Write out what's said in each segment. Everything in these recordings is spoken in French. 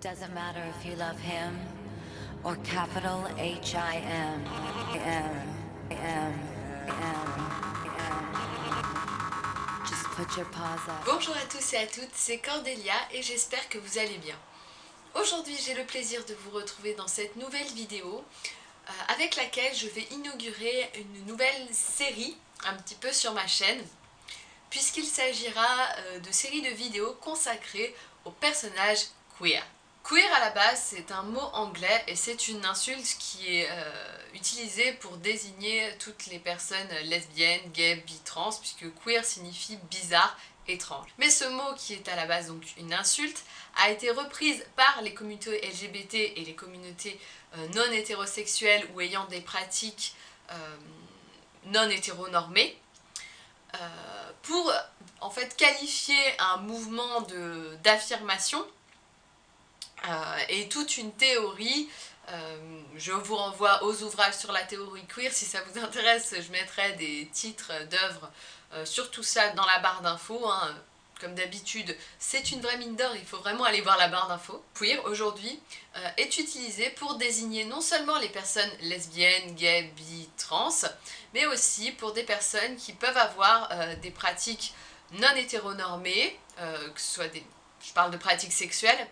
Doesn't matter if you love him or capital H I M M M M M. Just put your paws up. Bonjour à tous et à toutes, c'est Cordélia et j'espère que vous allez bien. Aujourd'hui j'ai le plaisir de vous retrouver dans cette nouvelle vidéo euh, avec laquelle je vais inaugurer une nouvelle série un petit peu sur ma chaîne puisqu'il s'agira euh, de séries de vidéos consacrées aux personnages queer. Queer à la base c'est un mot anglais et c'est une insulte qui est euh, utilisée pour désigner toutes les personnes lesbiennes, gays, bi, trans puisque queer signifie bizarre, étrange. Mais ce mot qui est à la base donc une insulte a été reprise par les communautés LGBT et les communautés euh, non hétérosexuelles ou ayant des pratiques non hétéronormées euh, pour en fait qualifier un mouvement d'affirmation euh, et toute une théorie. Euh, je vous renvoie aux ouvrages sur la théorie queer, si ça vous intéresse je mettrai des titres d'œuvres sur tout ça dans la barre d'infos, hein. Comme d'habitude, c'est une vraie mine d'or, il faut vraiment aller voir la barre d'infos. Queer, aujourd'hui, euh, est utilisé pour désigner non seulement les personnes lesbiennes, gays, bi, trans, mais aussi pour des personnes qui peuvent avoir euh, des pratiques non hétéronormées, euh, que ce soit des... je parle de pratiques sexuelles,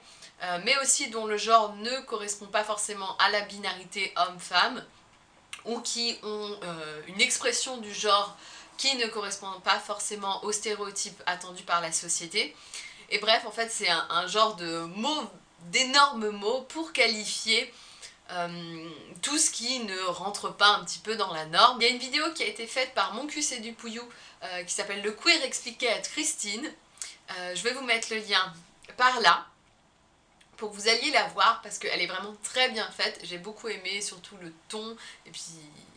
mais aussi dont le genre ne correspond pas forcément à la binarité homme-femme, ou qui ont une expression du genre qui ne correspondent pas forcément aux stéréotypes attendus par la société. Et bref, en fait, c'est un, genre de mots, d'énormes mots pour qualifier euh, tout ce qui ne rentre pas un petit peu dans la norme. Il y a une vidéo qui a été faite par mon et du Pouillou euh, qui s'appelle Le queer expliqué à Christine. Euh, je vais vous mettre le lien par là pour que vous alliez la voir parce qu'elle est vraiment très bien faite. J'ai beaucoup aimé, surtout le ton et puis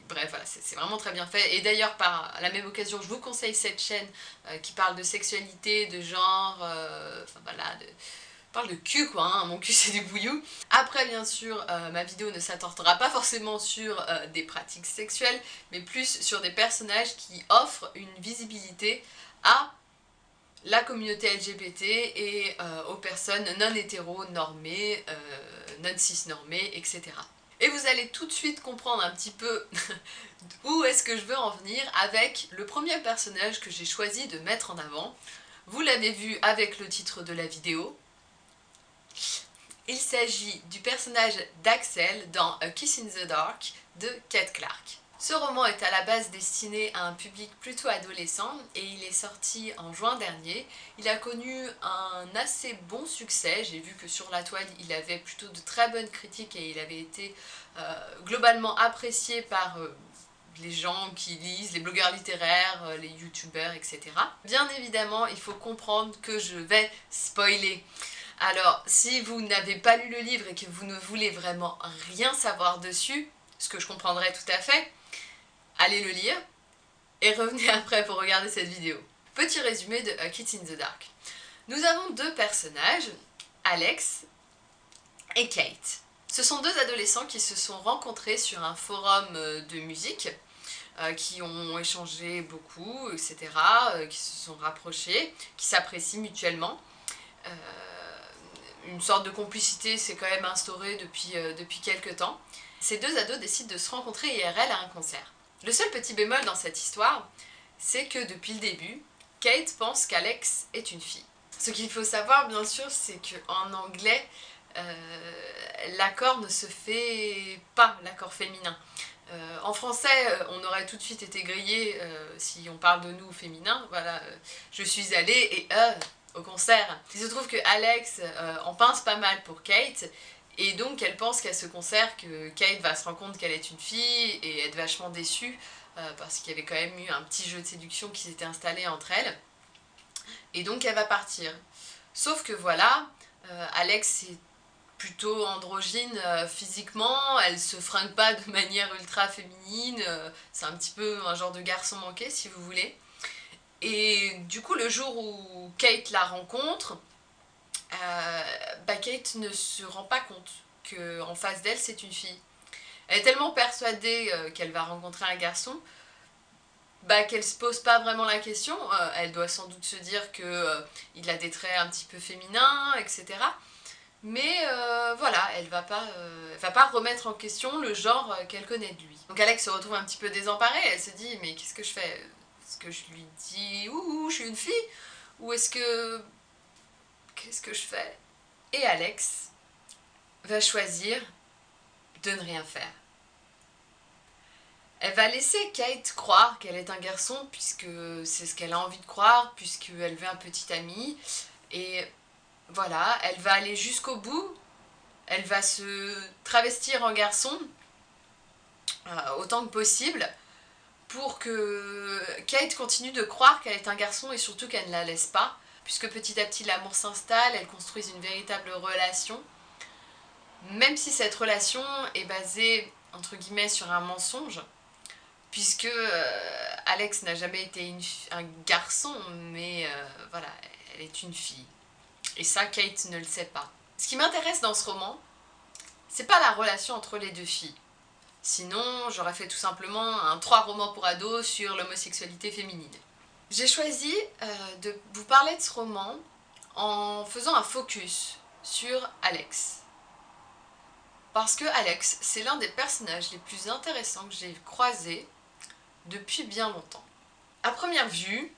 bref, voilà, c'est vraiment très bien fait. Et d'ailleurs, par la même occasion, je vous conseille cette chaîne euh, qui parle de sexualité, de genre, euh, enfin voilà, de parle de cul quoi, hein, mon cul c'est du bouillou. Après bien sûr, euh, ma vidéo ne s'attortera pas forcément sur des pratiques sexuelles, mais plus sur des personnages qui offrent une visibilité à la communauté LGBT et aux personnes non hétéro normées, non cis normées, etc. Et vous allez tout de suite comprendre un petit peu où est-ce que je veux en venir avec le premier personnage que j'ai choisi de mettre en avant. Vous l'avez vu avec le titre de la vidéo. Il s'agit du personnage d'Axel dans A Kiss in the Dark de Kate Clark. Ce roman est à la base destiné à un public plutôt adolescent et il est sorti en juin dernier. Il a connu un assez bon succès, j'ai vu que sur la toile il avait plutôt de très bonnes critiques et il avait été euh, globalement apprécié par euh, les gens qui lisent, les blogueurs littéraires, euh, les youtubeurs, etc. Bien évidemment, il faut comprendre que je vais spoiler. Alors, si vous n'avez pas lu le livre et que vous ne voulez vraiment rien savoir dessus, ce que je comprendrais tout à fait, allez le lire et revenez après pour regarder cette vidéo. Petit résumé de A Kid in the Dark. Nous avons deux personnages, Alex et Kate. Ce sont deux adolescents qui se sont rencontrés sur un forum euh, de musique, euh, qui ont échangé beaucoup, etc., euh, qui se sont rapprochés, qui s'apprécient mutuellement. une sorte de complicité s'est quand même instaurée depuis, depuis quelques temps. Ces deux ados décident de se rencontrer IRL à un concert. Le seul petit bémol dans cette histoire, c'est que depuis le début, Kate pense qu'Alex est une fille. Ce qu'il faut savoir bien sûr, c'est qu'en anglais, euh, l'accord ne se fait pas, l'accord féminin. Euh, en français, euh, on aurait tout de suite été grillé si on parle de nous féminin. Voilà, je suis allée et au concert. Il se trouve que Alex en pince pas mal pour Kate et donc elle pense qu'à ce concert que Kate va se rendre compte qu'elle est une fille et être vachement déçue euh, parce qu'il y avait quand même eu un petit jeu de séduction qui s'était installé entre elles. Et donc elle va partir. Sauf que voilà, euh, Alex est plutôt androgyne euh, physiquement, elle se fringue pas de manière ultra féminine, c'est un petit peu un genre de garçon manqué si vous voulez. Et du coup le jour où Kate la rencontre, bah Kate ne se rend pas compte qu'en face d'elle c'est une fille. Elle est tellement persuadée euh, qu'elle va rencontrer un garçon bah, qu'elle se pose pas vraiment la question. Euh, elle doit sans doute se dire qu'il a des traits un petit peu féminins, etc. mais euh, voilà, elle va pas, euh, va pas remettre en question le genre euh, qu'elle connaît de lui. Donc Alex se retrouve un petit peu désemparée, elle se dit mais qu'est-ce que je fais? Est-ce que je lui dis ouh je suis une fille? Ou est-ce que... Qu'est-ce que je fais Et Alex va choisir de ne rien faire. Elle va laisser Kate croire qu'elle est un garçon puisque c'est ce qu'elle a envie de croire, puisqu'elle veut un petit ami. Et voilà, elle va aller jusqu'au bout. Elle va se travestir en garçon euh, autant que possible pour que Kate continue de croire qu'elle est un garçon et surtout qu'elle ne la laisse pas. Puisque petit à petit l'amour s'installe, elle construisent une véritable relation. Même si cette relation est basée entre guillemets sur un mensonge, puisque euh, Alex n'a jamais été un garçon, mais euh, voilà, elle est une fille. Et ça, Kate ne le sait pas. Ce qui m'intéresse dans ce roman, c'est pas la relation entre les deux filles. Sinon, j'aurais fait tout simplement un trois romans pour ados sur l'homosexualité féminine. J'ai choisi euh, de vous parler de ce roman en faisant un focus sur Alex. Parce que Alex, c'est l'un des personnages les plus intéressants que j'ai croisés depuis bien longtemps. À première vue,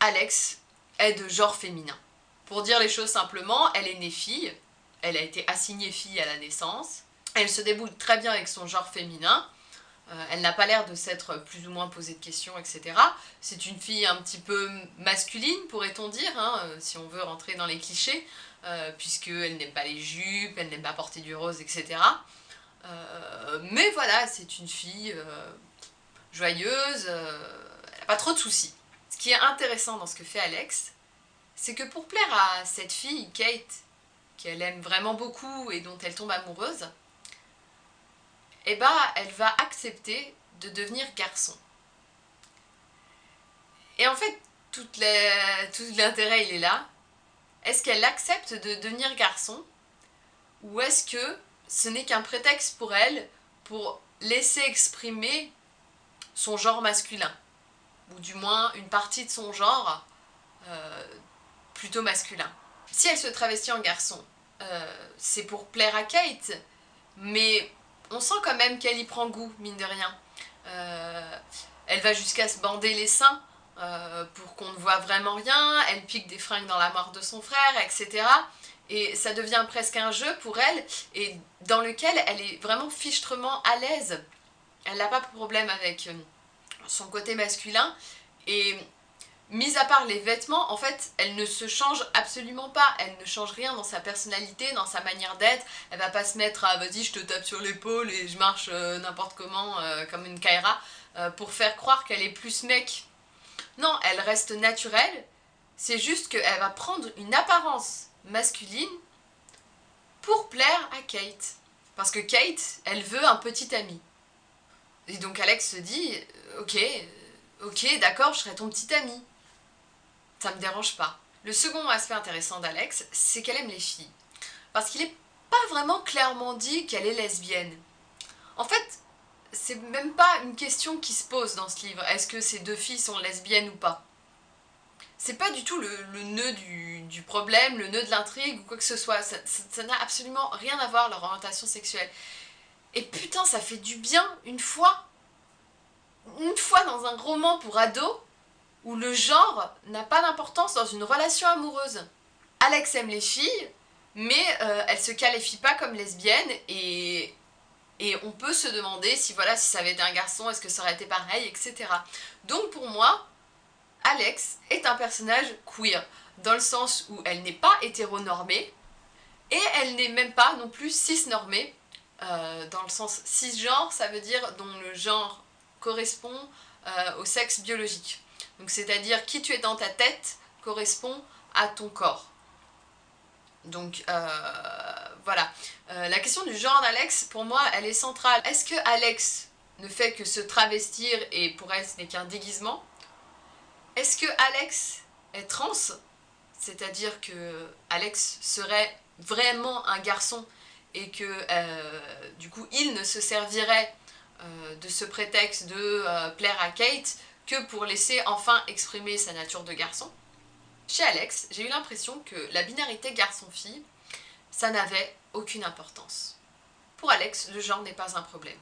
Alex est de genre féminin. Pour dire les choses simplement, elle est née fille, elle a été assignée fille à la naissance, elle se débrouille très bien avec son genre féminin, euh, elle n'a pas l'air de s'être plus ou moins posé de questions, etc. C'est une fille un petit peu masculine, pourrait-on dire, hein, euh, si on veut rentrer dans les clichés, euh, puisqu'elle n'aime pas les jupes, elle n'aime pas porter du rose, etc. mais voilà, c'est une fille joyeuse, elle n'a pas trop de soucis. Ce qui est intéressant dans ce que fait Alex, c'est que pour plaire à cette fille, Kate, qu'elle aime vraiment beaucoup et dont elle tombe amoureuse, eh ben, elle va accepter de devenir garçon. Et en fait, tout l'intérêt, il est là. Est-ce qu'elle accepte de devenir garçon? Ou est-ce que ce n'est qu'un prétexte pour elle pour laisser exprimer son genre masculin? Ou du moins une partie de son genre euh, plutôt masculin. Si elle se travestit en garçon, euh, c'est pour plaire à Kate, mais on sent quand même qu'elle y prend goût, mine de rien. Euh, elle va jusqu'à se bander les seins euh, pour qu'on ne voit vraiment rien, elle pique des fringues dans la mort de son frère, etc. Et ça devient presque un jeu pour elle, et dans lequel elle est vraiment fichtrement à l'aise. Elle n'a pas de problème avec son côté masculin, et Mis à part les vêtements, en fait, elle ne se change absolument pas. Elle ne change rien dans sa personnalité, dans sa manière d'être. Elle va pas se mettre à « vas-y, je te tape sur l'épaule et je marche euh, n'importe comment euh, comme une Kaira euh, pour faire croire qu'elle est plus mec. Non, elle reste naturelle. C'est juste qu'elle va prendre une apparence masculine pour plaire à Kate. Parce que Kate, elle veut un petit ami. Et donc Alex se dit « ok, ok, d'accord, je serai ton petit ami » ça me dérange pas. Le second aspect intéressant d'Alex, c'est qu'elle aime les filles. Parce qu'il n'est pas vraiment clairement dit qu'elle est lesbienne. En fait, c'est même pas une question qui se pose dans ce livre. Est-ce que ces deux filles sont lesbiennes ou pas? C'est pas du tout le, nœud du, problème, le nœud de l'intrigue ou quoi que ce soit. Ça n'a absolument rien à voir leur orientation sexuelle. Et putain, ça fait du bien, une fois, une fois dans un roman pour ados, où le genre n'a pas d'importance dans une relation amoureuse. Alex aime les filles, mais euh, elle se qualifie pas comme lesbienne et, on peut se demander si voilà si ça avait été un garçon, est-ce que ça aurait été pareil, etc. Donc pour moi, Alex est un personnage queer, dans le sens où elle n'est pas hétéronormée, et elle n'est même pas non plus cisnormée, euh, dans le sens cisgenre, ça veut dire dont le genre correspond euh, au sexe biologique. Donc c'est-à-dire qui tu es dans ta tête correspond à ton corps. Donc euh, voilà. Euh, la question du genre d'Alex, pour moi, elle est centrale. Est-ce que Alex ne fait que se travestir et pour elle ce n'est qu'un déguisement? Est-ce que Alex est trans? C'est-à-dire que Alex serait vraiment un garçon et que euh, du coup il ne se servirait de ce prétexte de plaire à Kate que pour laisser enfin exprimer sa nature de garçon. Chez Alex, j'ai eu l'impression que la binarité garçon-fille, ça n'avait aucune importance. Pour Alex, le genre n'est pas un problème.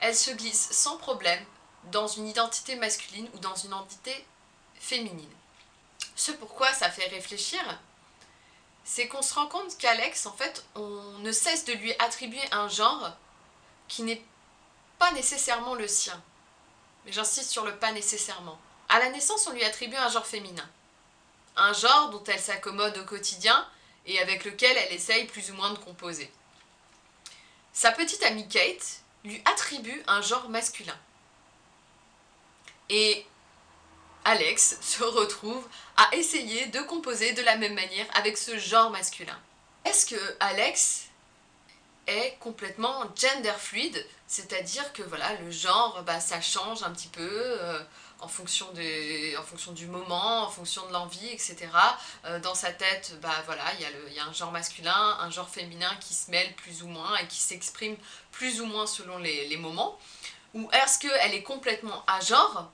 Elle se glisse sans problème dans une identité masculine ou dans une identité féminine. Ce pourquoi ça fait réfléchir, c'est qu'on se rend compte qu'Alex, en fait, on ne cesse de lui attribuer un genre qui n'est pas nécessairement le sien. J'insiste sur le pas nécessairement. À la naissance, on lui attribue un genre féminin. Un genre dont elle s'accommode au quotidien et avec lequel elle essaye plus ou moins de composer. Sa petite amie Kate lui attribue un genre masculin. Et Alex se retrouve à essayer de composer de la même manière avec ce genre masculin. Est-ce que Alex est complètement gender fluide, c'est-à-dire que voilà, le genre, bah, ça change un petit peu euh, en, fonction en fonction du moment, en fonction de l'envie, etc. Euh, dans sa tête, bah, voilà, il y, y, a un genre masculin, un genre féminin qui se mêle plus ou moins et qui s'exprime plus ou moins selon les, les moments. Ou est-ce qu'elle est complètement à genre?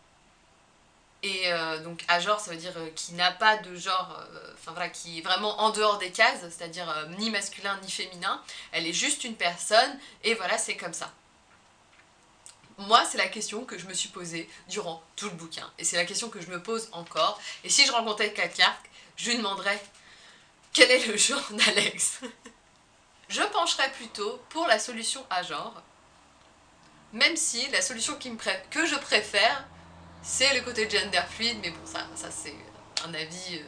Et euh, donc à genre ça veut dire qui n'a pas de genre, enfin voilà, qui est vraiment en dehors des cases, c'est-à-dire ni masculin ni féminin, elle est juste une personne, et voilà c'est comme ça. Moi c'est la question que je me suis posée durant tout le bouquin, et c'est la question que je me pose encore, et si je rencontrais quelqu'un, je lui demanderais quel est le genre d'Alex? Je pencherais plutôt pour la solution à genre, même si la solution que je préfère, c'est le côté gender fluide, mais bon, ça, ça c'est un avis, euh,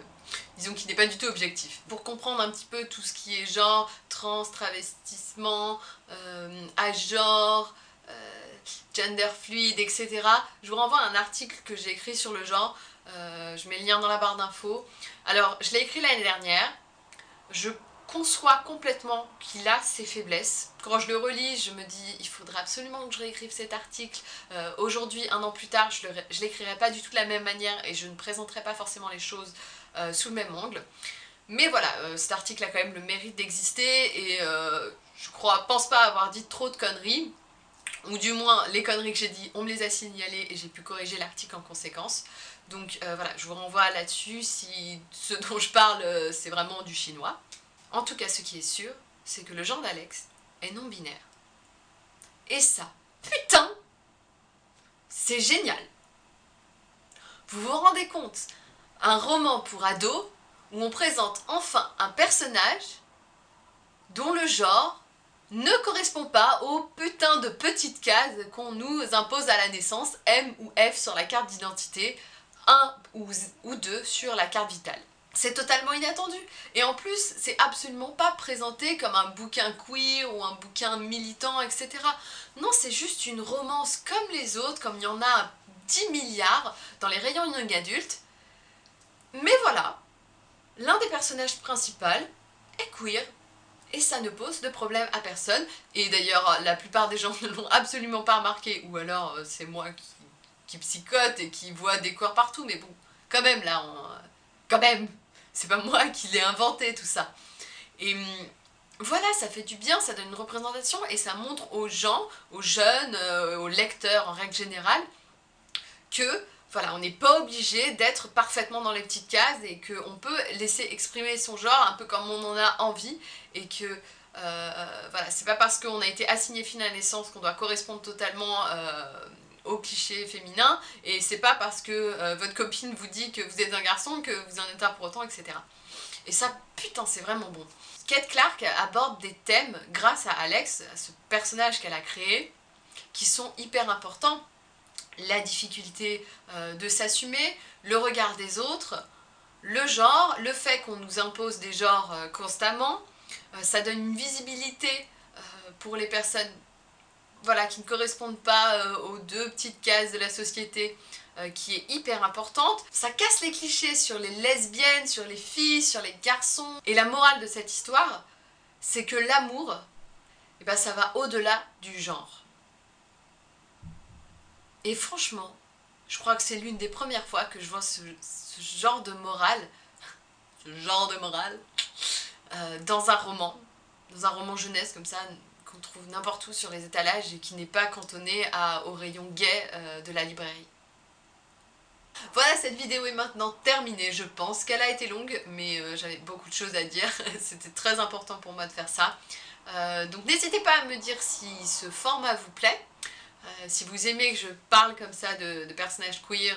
disons, qui n'est pas du tout objectif. Pour comprendre un petit peu tout ce qui est genre, trans, travestissement, euh, euh, gender fluide, etc., je vous renvoie à un article que j'ai écrit sur le genre, je mets le lien dans la barre d'infos. Alors, je l'ai écrit l'année dernière, conçoit complètement qu'il a ses faiblesses. Quand je le relis, je me dis il faudrait absolument que je réécrive cet article. Euh, aujourd'hui, un an plus tard, je l'écrirai pas du tout de la même manière et je ne présenterai pas forcément les choses euh, sous le même angle. Mais voilà, euh, cet article a quand même le mérite d'exister et je crois, pense pas avoir dit trop de conneries. Ou du moins, les conneries que j'ai dit, on me les a signalées et j'ai pu corriger l'article en conséquence. Donc voilà, je vous renvoie là-dessus si ce dont je parle, c'est vraiment du chinois. En tout cas, ce qui est sûr, c'est que le genre d'Alex est non-binaire. Et ça, putain, c'est génial Vous vous rendez compte Un roman pour ados où on présente enfin un personnage dont le genre ne correspond pas aux putains de petites cases qu'on nous impose à la naissance, M ou F sur la carte d'identité, 1 ou 2 sur la carte vitale. C'est totalement inattendu. Et en plus, c'est absolument pas présenté comme un bouquin queer ou un bouquin militant, etc. Non, c'est juste une romance comme les autres, comme il y en a 10 milliards dans les rayons young adultes. Mais voilà, l'un des personnages principaux est queer, et ça ne pose de problème à personne. Et d'ailleurs, la plupart des gens ne l'ont absolument pas remarqué, ou alors euh, c'est moi qui, qui, psychote et qui voit des corps partout, mais bon, quand même là, on, quand même c'est pas moi qui l'ai inventé tout ça. Et hum, voilà, ça fait du bien, ça donne une représentation et ça montre aux gens, aux jeunes, euh, aux lecteurs en règle générale, que voilà, on n'est pas obligé d'être parfaitement dans les petites cases et qu'on peut laisser exprimer son genre un peu comme on en a envie et que euh, voilà, c'est pas parce qu'on a été assigné fine à la naissance qu'on doit correspondre totalement euh, au cliché féminin et c'est pas parce que euh, votre copine vous dit que vous êtes un garçon que vous en êtes un pour autant, etc. Et ça, putain, c'est vraiment bon. Kate Clark aborde des thèmes grâce à Alex, à ce personnage qu'elle a créé, qui sont hyper importants. La difficulté euh, de s'assumer, le regard des autres, le genre, le fait qu'on nous impose des genres euh, constamment, ça donne une visibilité pour les personnes voilà, qui ne correspondent pas euh, aux deux petites cases de la société euh, qui est hyper importante. Ça casse les clichés sur les lesbiennes, sur les filles, sur les garçons. Et la morale de cette histoire, c'est que l'amour, eh ben, ça va au-delà du genre. Et franchement, je crois que c'est l'une des premières fois que je vois ce, genre de morale, ce genre de morale, euh, dans un roman, dans un roman jeunesse comme ça, trouve n'importe où sur les étalages et qui n'est pas cantonné au rayon gay euh, de la librairie. Voilà, cette vidéo est maintenant terminée, je pense qu'elle a été longue, mais euh, j'avais beaucoup de choses à dire, c'était très important pour moi de faire ça. Euh, donc n'hésitez pas à me dire si ce format vous plaît, si vous aimez que je parle comme ça de, personnages queer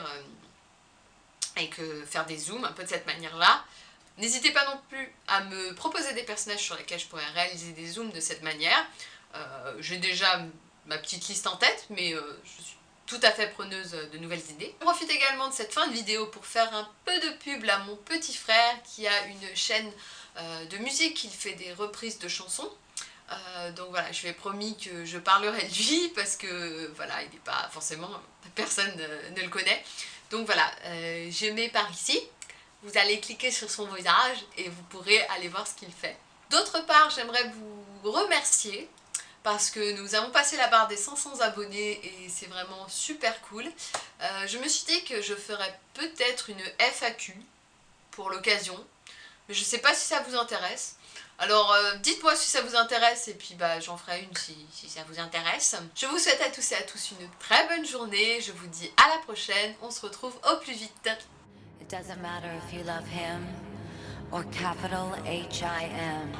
et que faire des zooms un peu de cette manière-là. N'hésitez pas non plus à me proposer des personnages sur lesquels je pourrais réaliser des zooms de cette manière. J'ai déjà ma petite liste en tête, mais je suis tout à fait preneuse de nouvelles idées. Je profite également de cette fin de vidéo pour faire un peu de pub à mon petit frère qui a une chaîne euh, de musique, il fait des reprises de chansons. Euh, donc voilà, je lui ai promis que je parlerai de lui parce que voilà, il n'est pas forcément, personne ne, le connaît. Donc voilà, euh, je mets par ici, vous allez cliquer sur son visage et vous pourrez aller voir ce qu'il fait. D'autre part, j'aimerais vous remercier parce que nous avons passé la barre des 500 abonnés et c'est vraiment super cool. Euh, je me suis dit que je ferais peut-être une FAQ pour l'occasion, mais je sais pas si ça vous intéresse. Alors euh, dites-moi si ça vous intéresse et puis bah, j'en ferai une si, si, ça vous intéresse. Je vous souhaite à tous et à tous une très bonne journée, je vous dis à la prochaine, on se retrouve au plus vite. It doesn't matter if you love him or capital H-I-M.